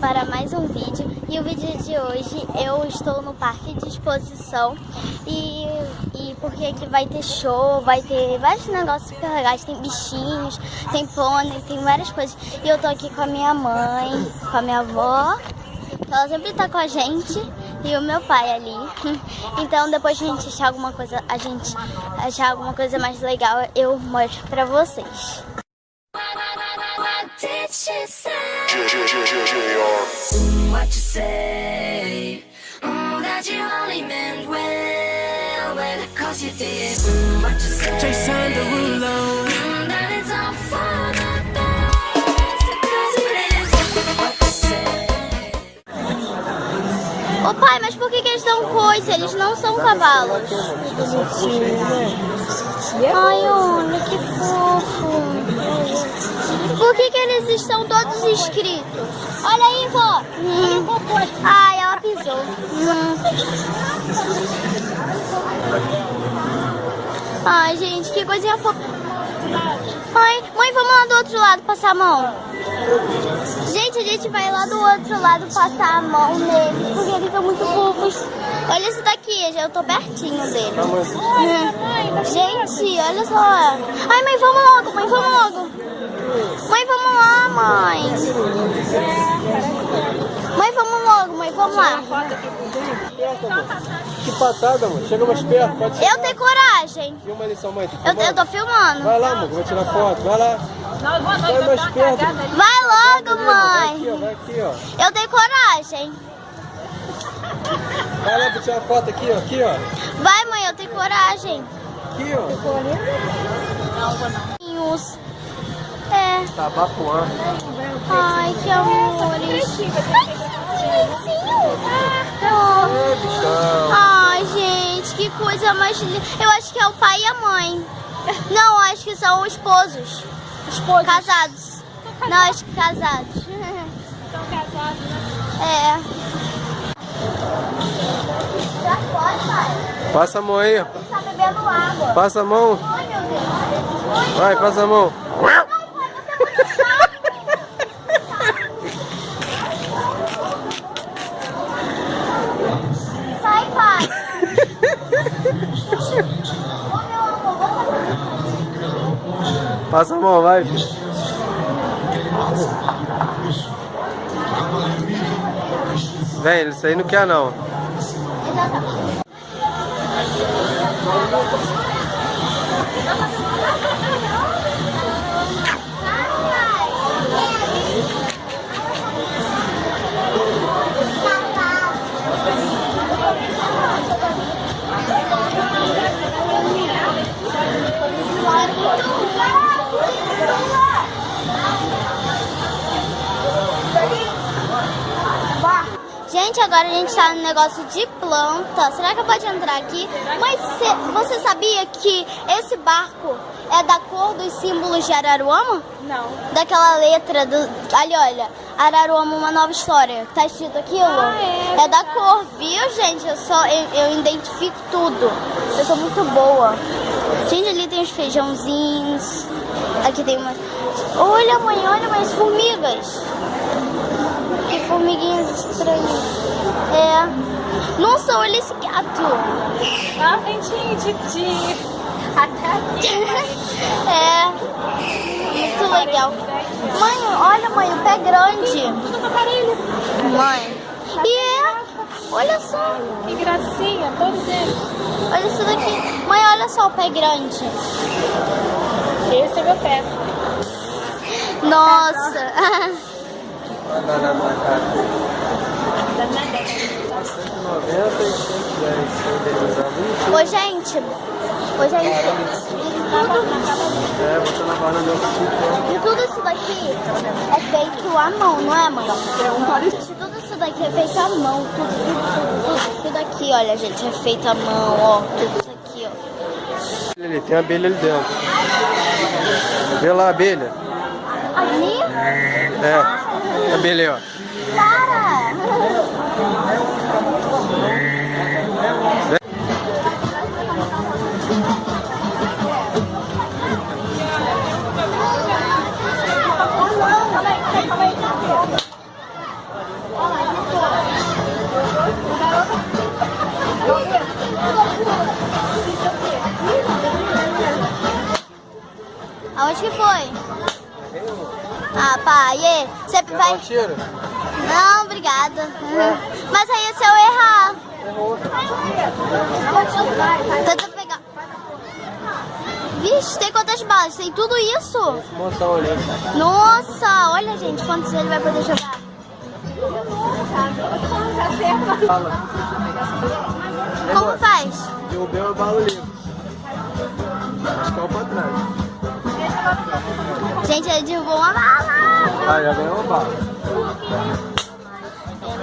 para mais um vídeo. E o vídeo de hoje eu estou no parque de exposição. E, e porque aqui vai ter show, vai ter vários negócios super legais, tem bichinhos, tem pônei, tem várias coisas. E eu tô aqui com a minha mãe, com a minha avó, ela sempre tá com a gente. E o meu pai ali. Então depois que a gente achar alguma coisa, a gente achar alguma coisa mais legal, eu mostro pra vocês. What you say? Oh, that you only meant well, well, cause you did. what you say? Jason Derulo. that it's all for the best, cause it is. What you say? Ô pai, mas por que, que eles são coisa? Eles não são cavalos. Ai, olha que fofo. Por que, que eles estão todos inscritos? Olha aí, vó. Hum. Ai, ela pisou. Hum. Ai, gente, que coisinha fofa. Mãe, mãe, vamos lá do outro lado passar a mão. Gente, a gente vai lá do outro lado passar a mão neles, porque eles são muito fofos. Olha esse daqui, eu tô pertinho dele. Hum. Gente, olha só. Ai, mãe, vamos logo, mãe, vamos logo. Mãe, vamos lá, mãe. Mãe, vamos logo, mãe, vamos lá. Que patada, mãe. Chega mais perto, pode. Eu tenho coragem. Filma ali, sua mãe. Tá eu, eu tô filmando. Vai lá, mãe, vou tirar foto. Vai lá. Vai mais perto. Vai logo, mãe. Vai aqui, ó. Vai aqui, ó. Eu tenho coragem. Vai lá pra tirar foto aqui, ó. Aqui, ó. Vai, mãe, eu tenho coragem. Aqui, ó. Não, vou não. É. Tabapuã. Ai, que amores. Oh. Ai, gente, que coisa mais linda. Eu acho que é o pai e a mãe. Não, acho que são esposos. Esposos? Casados. Não, acho que casados. São casados, né? É. Já pode, pai. Passa a mão aí. Ele tá bebendo água. Passa a mão. Vai, passa a mão. Passa a mão, vai. Vem, isso aí não quer não. Gente, agora a gente tá no negócio de planta. Será que pode entrar aqui? Mas você sabia que esse barco é da cor dos símbolos de Araruama? Não. Daquela letra do... Ali, olha. Araruama, uma nova história. Tá escrito aquilo? Ah, é, é da cor, viu, gente? Eu, só, eu, eu identifico tudo. Eu sou muito boa. Gente, ali tem os feijãozinhos. Aqui tem uma... Olha, mãe, olha mais formigas formiguinhas estranhas. É. Nossa, olha esse gato. Ah, dentinho de, de... Até aqui. é. Muito legal. Mãe, olha, mãe, o pé grande. Mãe. E é. Olha só. Que gracinha, todos eles. Olha isso daqui. Mãe, olha só o pé grande. Esse é meu pé. Nossa. Ô, gente. Ô, gente. É, você na oxigênio. E tudo isso daqui é feito à mão, não é, mãe? Gente, tudo isso daqui é feito à mão. Tudo, tudo, tudo, tudo aqui, olha, gente, é feito à mão, ó. Tudo isso aqui, ó. Ali, tem abelha ali dentro. Vê lá a abelha. Ali? É. A Billy, ó. Para! Aonde que foi? Ah, pai, e dar vai... tiro? Não, obrigada. Mas aí se eu errar... Errou. Tenta pegar. Vixe, tem quantas balas? Tem tudo isso? Nossa, olha gente, quantos ele vai poder jogar. Como faz? Derrubei uma bala ali. Acho que é o pra trás. Gente, ele derrubou uma bala. Ah, já ganhou uma bala.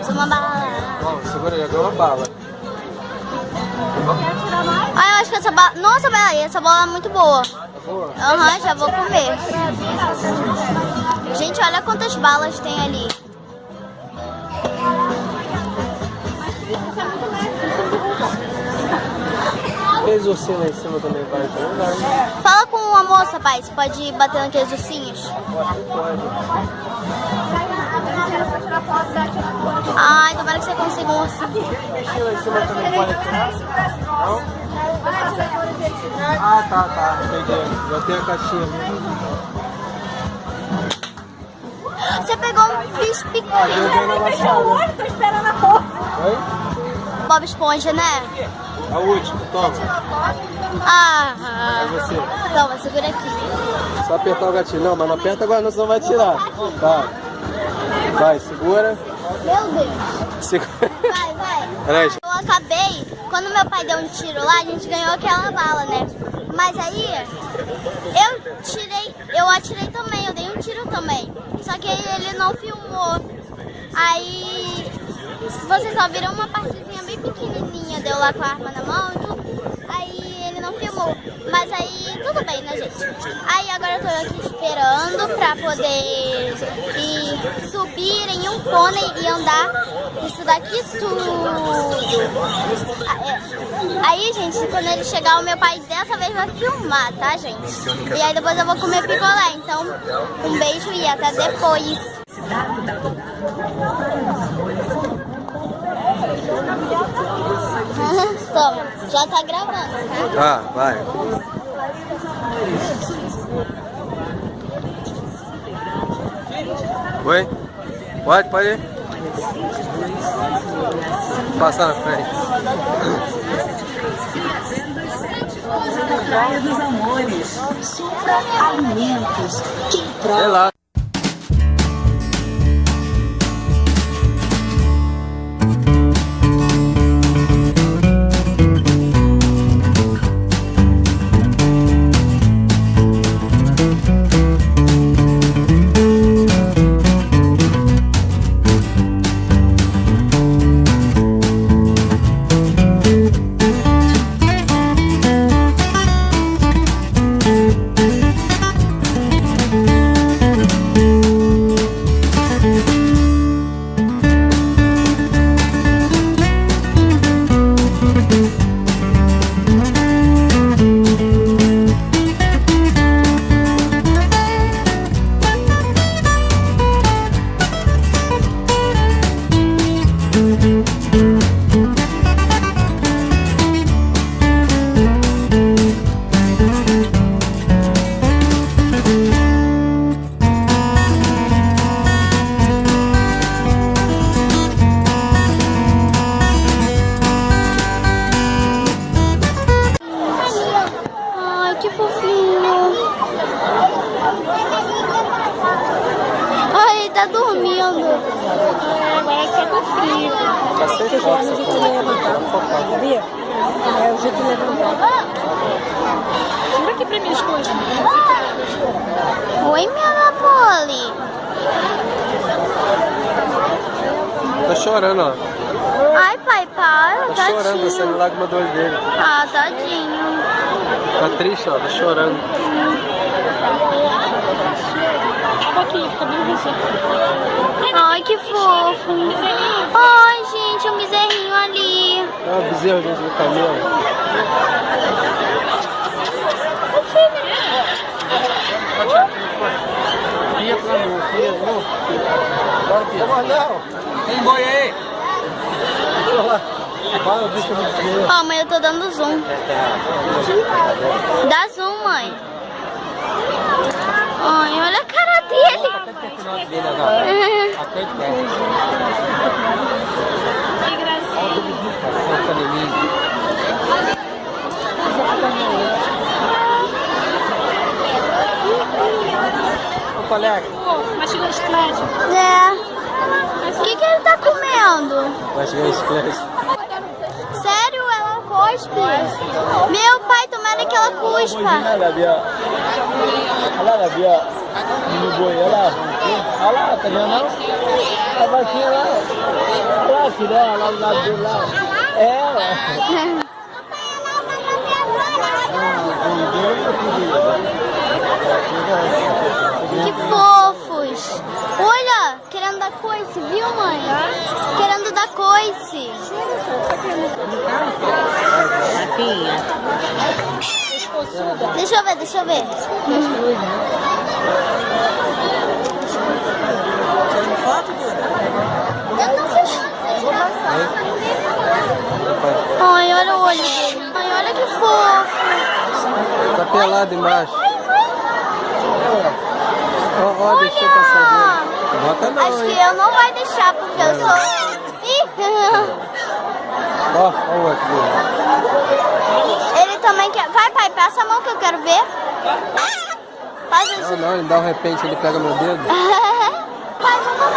Uma bala. Ó, segura aí, já ganhou uma bala. Ah, eu acho que essa bala... Nossa, peraí, essa bola é muito boa. Tá? Aham, já vou comer. Gente, olha quantas balas tem ali. Aqueles ursinhos lá em cima também vai, então não moça, pai. Você pode bater naqueles ursinhos? Pode. Ai, tomara que você consiga um ursinho. Aquele bichinho lá em cima também pode atirar? Não? Ah, tá, tá. Peguei. Já tem a caixinha. Você pegou um bicho Ah, pequeno. na laçada. Tô esperando a porta. Oi? Bob Esponja, né? A última, toma. Ah, É você. toma, segura aqui. Só apertar o gatilho. Não, mas não aperta agora, não, senão vai tirar. Vai. Vai, segura. Meu Deus. Segura. Vai, vai. Peraí. Eu acabei, quando meu pai deu um tiro lá, a gente ganhou aquela bala, né? Mas aí, eu tirei, eu atirei também, eu dei um tiro também. Só que ele não filmou. Aí, vocês só viram uma partezinha bem pequenininha, deu lá com a arma na mão e tudo. Não filmou. Mas aí, tudo bem, né, gente? Aí agora eu tô aqui esperando pra poder ir subir em um pônei e andar isso daqui tudo. Ah, é. Aí, gente, quando ele chegar, o meu pai dessa vez vai filmar, tá, gente? E aí depois eu vou comer picolé. Então, um beijo e até depois. Toma, já tá gravando, tá? Tá, vai. Oi? Pode, pode ir. Passar na frente. Praia dos Amores. Supra Alimentos. Quem prova Frio. Tá sem foto essa porra. Sabia? É o jeito de levantar. Segura aqui pra mim as coisas. Oi, minha Napoli. Tá chorando, ó. Ai, pai, para, Tá chorando, tadinho. saindo lágrima do olho dele. Ah, tadinho. Tá triste, ó. Tá chorando. Abre aqui, fica bem vizinho. Ai, que fofo. Ai, gente, um bezerrinho ali. É uma bezerra dentro do caminhão. Ia pra mim, ia, não. Bora não. Tem boi aí. O. Ó, mãe, eu tô dando zoom. Dá zoom, mãe. Ai, olha o final dele agora. Até de perto. Que gracinha. Olha o canelinho. Ô, colega, Pô, mastigando chiclete. É. O que, que ele tá comendo? esse preço. Sério, ela cospe? Meu pai, tomara que ela cuspa. Olha lá, Bia. Olha lá, Bia. No boi, olha lá. Olha lá, tá vendo não? A vaquinha lá. Olha lá, filha, olha lá do lado dele lá. É, ó. Que fofos. Olha, querendo dar coice, viu, mãe? Querendo dar coice. Deixa eu ver, deixa eu ver. Eu não fiz Ai, olha o olho dele. Ai, olha que fofo. Tá pelado embaixo. Ó, ó, deixa eu passar dele. Bota não, Acho que hein? eu não vai deixar porque eu sou. Ó, ó o outro. Ele também quer. Vai, pai, passa a mão que eu quero ver. Isso. Não, não, ele dá um repente, ele pega meu dedo. Pai, vamos lá.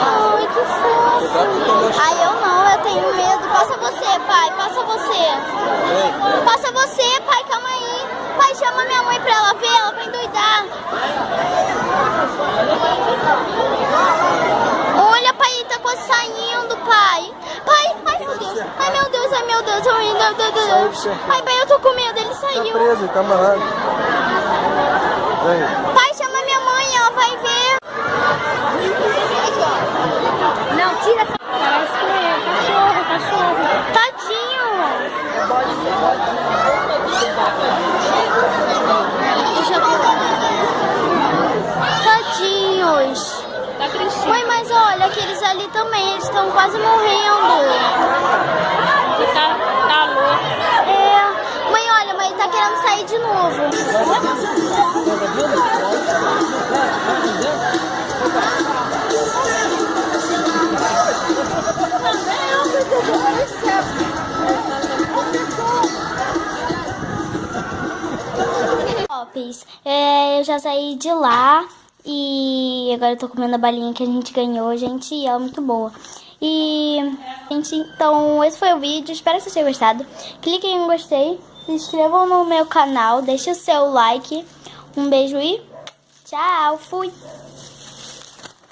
Ai, que fofo. Ai, eu não, eu tenho medo. Passa você, pai, passa você. Passa você, pai, calma aí. Pai, chama minha mãe pra ela ver, ela vai endoidar. Olha, pai, ele tá quase saindo, pai. Pai, ai meu Deus. Ai meu Deus, ai meu Deus, ai meu Deus. Ai, pai, eu tô com medo, ele Tá saiu. preso, tá amarrado. Pai, chama minha mãe, ela vai ver. Não, tira essa. Parece que é cachorro, cachorro. Tadinho. Deixa eu ver. Tadinhos. Tá. Mãe, mas olha, aqueles ali também, eles estão quase morrendo. Tá, tá louco. É. Mãe, olha, mas ele tá querendo sair de novo. É, eu já saí de lá e agora eu tô comendo a balinha que a gente ganhou, gente, e ela é muito boa. E, gente, então esse foi o vídeo, espero que vocês tenham gostado. Cliquem em gostei, se inscrevam no meu canal, deixe o seu like. Um beijo e tchau, fui!